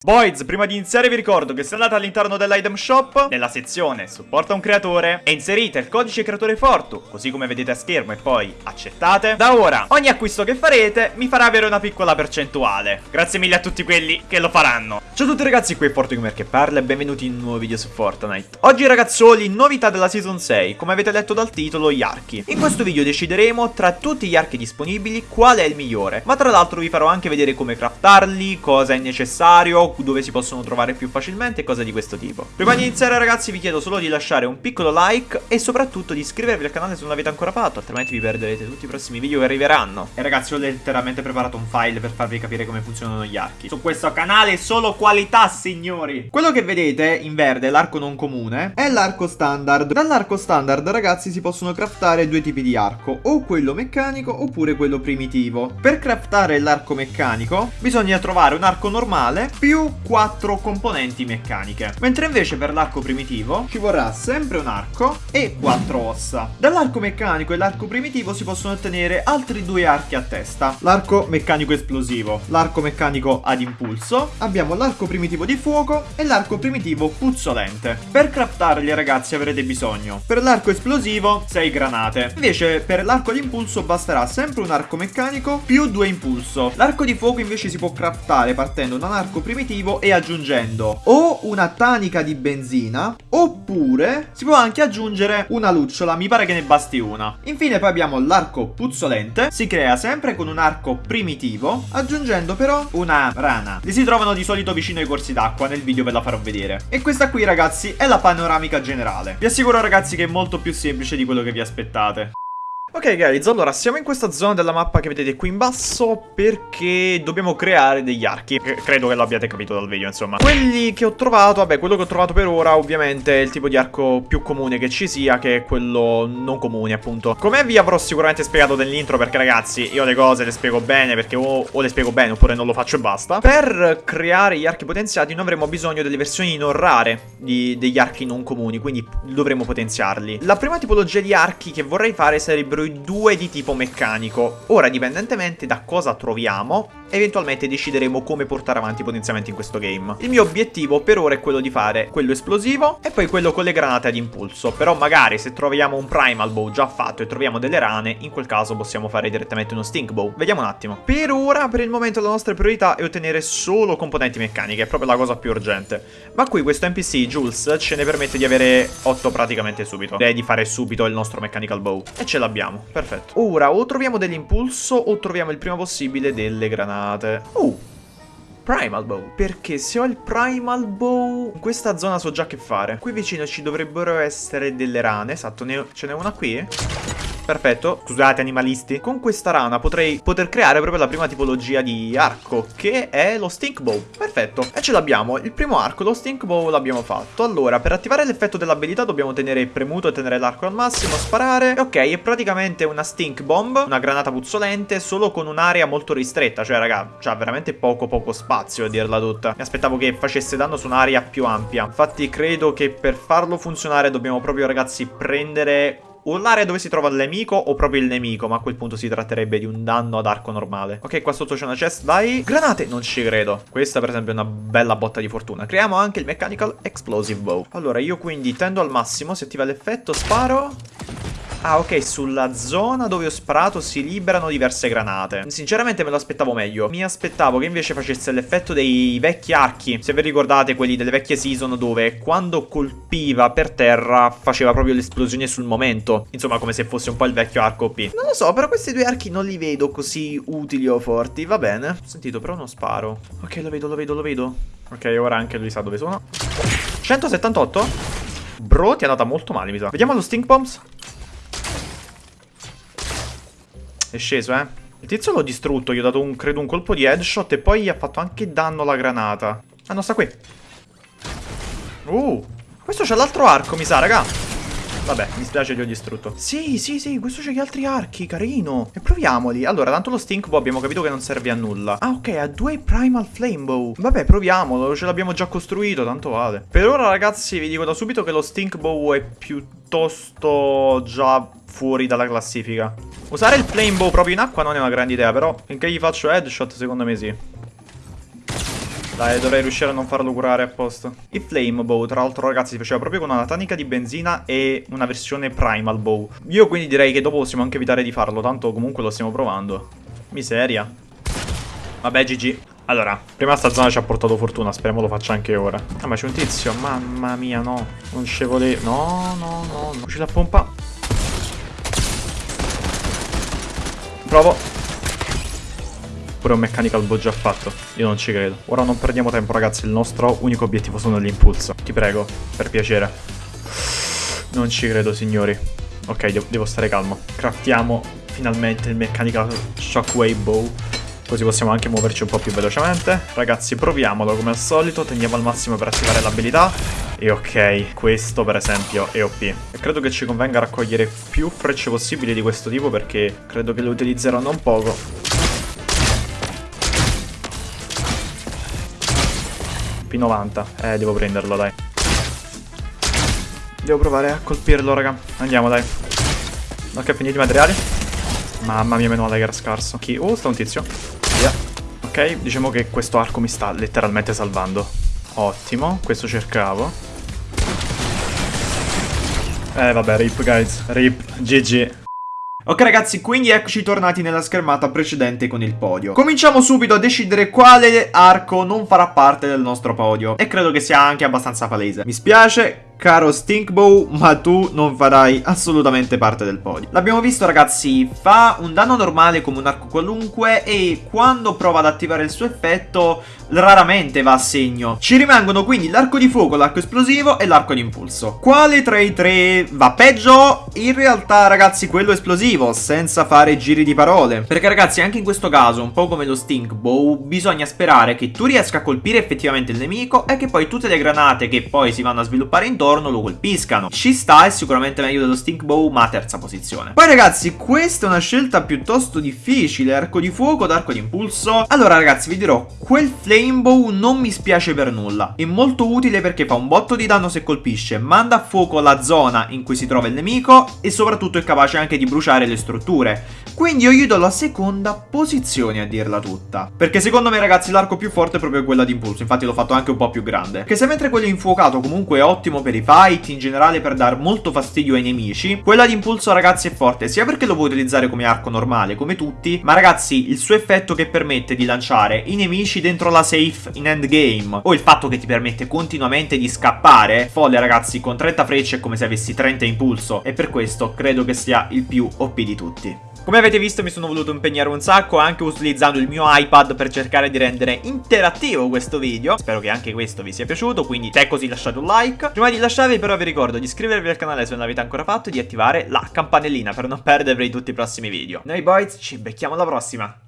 Boys, prima di iniziare vi ricordo che se andate all'interno dell'item shop, nella sezione supporta un creatore e inserite il codice creatore Fortu, così come vedete a schermo e poi accettate, da ora ogni acquisto che farete mi farà avere una piccola percentuale. Grazie mille a tutti quelli che lo faranno. Ciao a tutti ragazzi, qui è FortuGamer che parla e benvenuti in un nuovo video su Fortnite. Oggi ragazzoli, novità della Season 6, come avete letto dal titolo, gli archi. In questo video decideremo tra tutti gli archi disponibili qual è il migliore, ma tra l'altro vi farò anche vedere come craftarli, cosa è necessario, dove si possono trovare più facilmente e cose di questo tipo. Prima di iniziare ragazzi vi chiedo solo di lasciare un piccolo like e soprattutto di iscrivervi al canale se non l'avete ancora fatto, altrimenti vi perderete tutti i prossimi video che arriveranno. E ragazzi ho letteralmente preparato un file per farvi capire come funzionano gli archi. Su questo canale solo qualità signori! Quello che vedete in verde, l'arco non comune, è l'arco standard. Dall'arco standard ragazzi si possono craftare due tipi di arco, o quello meccanico oppure quello primitivo. Per craftare l'arco meccanico bisogna trovare un arco normale più più 4 componenti meccaniche. Mentre invece per l'arco primitivo ci vorrà sempre un arco e 4 ossa. Dall'arco meccanico e l'arco primitivo si possono ottenere altri due archi a testa. L'arco meccanico esplosivo, l'arco meccanico ad impulso, abbiamo l'arco primitivo di fuoco e l'arco primitivo puzzolente. Per craftarli ragazzi avrete bisogno per l'arco esplosivo 6 granate. Invece per l'arco ad impulso basterà sempre un arco meccanico più 2 impulso. L'arco di fuoco invece si può craftare partendo da un arco primitivo primitivo e aggiungendo o una tanica di benzina oppure si può anche aggiungere una lucciola, mi pare che ne basti una. Infine poi abbiamo l'arco puzzolente, si crea sempre con un arco primitivo aggiungendo però una rana. Li si trovano di solito vicino ai corsi d'acqua, nel video ve la farò vedere. E questa qui ragazzi è la panoramica generale. Vi assicuro ragazzi che è molto più semplice di quello che vi aspettate. Ok guys, allora siamo in questa zona della mappa che vedete qui in basso perché dobbiamo creare degli archi. Credo che lo abbiate capito dal video insomma. Quelli che ho trovato, vabbè quello che ho trovato per ora ovviamente è il tipo di arco più comune che ci sia Che è quello non comune appunto. Come vi avrò sicuramente spiegato nell'intro perché ragazzi io le cose le spiego bene perché o, o, le spiego bene oppure non lo faccio e basta. Per creare gli archi potenziati noi avremo bisogno delle versioni non rare di, degli archi non comuni Quindi dovremo potenziarli. La prima tipologia di archi che vorrei fare sarebbero i due di tipo meccanico. Ora, dipendentemente da cosa troviamo, eventualmente decideremo come portare avanti i potenziamenti in questo game. Il mio obiettivo per ora è quello di fare quello esplosivo e poi quello con le granate ad impulso. Però magari se troviamo un primal bow già fatto e troviamo delle rane, in quel caso possiamo fare direttamente uno stink bow. Vediamo un attimo. Per ora, per il momento, la nostra priorità è ottenere solo componenti meccaniche, è proprio la cosa più urgente. Ma qui questo NPC, Jules, ce ne permette di avere 8 praticamente subito. Direi di fare subito il nostro mechanical bow. E ce l'abbiamo, perfetto. Ora, o troviamo dell'impulso o troviamo il prima possibile delle granate granate. Uh, Primal Bow. Perché se ho il Primal Bow, in questa zona so già che fare. Qui vicino ci dovrebbero essere delle rane. Esatto, ce n'è una qui. Perfetto, scusate animalisti. Con questa rana potrei poter creare proprio la prima tipologia di arco Che è lo Stink Bow. Perfetto, e ce l'abbiamo. Il primo arco, lo Stink Bow l'abbiamo fatto. Allora, per attivare l'effetto dell'abilità dobbiamo tenere premuto e tenere l'arco al massimo Sparare. Ok, è praticamente una Stink Bomb Una granata puzzolente Solo con un'area molto ristretta. Cioè raga, c'ha veramente poco poco spazio a dirla tutta. Mi aspettavo che facesse danno su un'area più ampia. Infatti credo che per farlo funzionare dobbiamo proprio ragazzi prendere o l'area dove si trova il nemico o proprio il nemico, ma a quel punto si tratterebbe di un danno ad arco normale. Ok, qua sotto c'è una chest, vai. Granate, non ci credo. Questa per esempio è una bella botta di fortuna. Creiamo anche il Mechanical Explosive Bow. Allora, io quindi tendo al massimo, si attiva l'effetto, sparo... Ah, ok, sulla zona dove ho sparato si liberano diverse granate. Sinceramente me lo aspettavo meglio. Mi aspettavo che invece facesse l'effetto dei vecchi archi. Se vi ricordate, quelli delle vecchie season dove quando colpiva per terra faceva proprio l'esplosione sul momento. Insomma, come se fosse un po' il vecchio arco OP. Non lo so, però questi due archi non li vedo così utili o forti. Va bene. Ho sentito, però non sparo. Ok, lo vedo, lo vedo, lo vedo. Ok, ora anche lui sa dove sono. 178? Bro, ti è andata molto male, mi sa. Vediamo lo stink bombs. È sceso, eh. Il tizio l'ho distrutto, gli ho dato un, credo un colpo di headshot e poi gli ha fatto anche danno alla granata. Ah, no, sta qui. Uh, questo c'ha l'altro arco, mi sa, raga. Vabbè, mi spiace gli ho distrutto. Sì, sì, sì, questo c'ha gli altri archi, carino. E proviamoli. Allora, tanto lo stink bow abbiamo capito che non serve a nulla. Ah, ok, ha due primal flame bow. Vabbè, proviamolo, ce l'abbiamo già costruito, tanto vale. Per ora, ragazzi, vi dico da subito che lo stink bow è piuttosto già fuori dalla classifica. Usare il flame bow proprio in acqua non è una grande idea, però finché gli faccio headshot secondo me sì. Dai, dovrei riuscire a non farlo curare apposta. Il Flame Bow, tra l'altro, ragazzi, si faceva proprio con una tanica di benzina e una versione Primal Bow. Io quindi direi che dopo possiamo anche evitare di farlo, tanto comunque lo stiamo provando. Miseria. Vabbè, GG. Allora, prima sta zona ci ha portato fortuna, speriamo lo faccia anche ora. Ah, ma c'è un tizio, mamma mia, no. Non ci volevo... No, no, no, no. Usci la pompa. Provo. Pure un mechanical bow già fatto. Io non ci credo. Ora non perdiamo tempo, ragazzi. Il nostro unico obiettivo sono l'impulso. Ti prego, per piacere. Non ci credo, signori. Ok, devo, devo stare calmo. Craftiamo finalmente il mechanical shockwave bow. Così possiamo anche muoverci un po' più velocemente. Ragazzi, proviamolo come al solito. Tendiamo al massimo per attivare l'abilità. E ok, questo per esempio è OP. E credo che ci convenga raccogliere più frecce possibili di questo tipo perché credo che le utilizzerò non poco. P90. Eh, devo prenderlo, dai. Devo provare a colpirlo, raga. Andiamo, dai. Ok, finiti i materiali. Mamma mia, meno male che era scarso. Chi? Oh, sta un tizio. Via. Ok, diciamo che questo arco mi sta letteralmente salvando. Ottimo, questo cercavo. Eh, vabbè, rip, guys. Rip, GG. Ok ragazzi, quindi eccoci tornati nella schermata precedente con il podio. Cominciamo subito a decidere quale arco non farà parte del nostro podio. E credo che sia anche abbastanza palese. Mi spiace, caro Stinkbow, ma tu non farai assolutamente parte del podio. L'abbiamo visto ragazzi, fa un danno normale come un arco qualunque e quando prova ad attivare il suo effetto raramente va a segno. Ci rimangono quindi l'arco di fuoco, l'arco esplosivo e l'arco di impulso. Quale tra i tre va peggio? In realtà ragazzi quello esplosivo, senza fare giri di parole. Perché ragazzi anche in questo caso, un po' come lo Stinkbow, bisogna sperare che tu riesca a colpire effettivamente il nemico e che poi tutte le granate che poi si vanno a sviluppare intorno intorno lo colpiscano. Ci sta, è sicuramente meglio dello Stink Bow, ma terza posizione. Poi ragazzi, questa è una scelta piuttosto difficile, arco di fuoco ad arco di impulso. Allora ragazzi, vi dirò, quel Flame Bow non mi spiace per nulla. È molto utile perché fa un botto di danno se colpisce, manda a fuoco la zona in cui si trova il nemico e soprattutto è capace anche di bruciare le strutture. Quindi io gli do la seconda posizione a dirla tutta. Perché secondo me ragazzi l'arco più forte è proprio quella di impulso, infatti l'ho fatto anche un po' più grande. Che se mentre quello infuocato comunque è ottimo per fight, in generale per dar molto fastidio ai nemici, quella di impulso ragazzi è forte sia perché lo puoi utilizzare come arco normale, come tutti, ma ragazzi il suo effetto che permette di lanciare i nemici dentro la safe in endgame, o il fatto che ti permette continuamente di scappare, folle ragazzi, con 30 frecce è come se avessi 30 impulso, e per questo credo che sia il più OP di tutti. Come avete visto mi sono voluto impegnare un sacco anche utilizzando il mio iPad per cercare di rendere interattivo questo video. Spero che anche questo vi sia piaciuto, quindi se è così lasciate un like. Prima di lasciarvi però vi ricordo di iscrivervi al canale se non l'avete ancora fatto e di attivare la campanellina per non perdervi tutti i prossimi video. Noi boys ci becchiamo alla prossima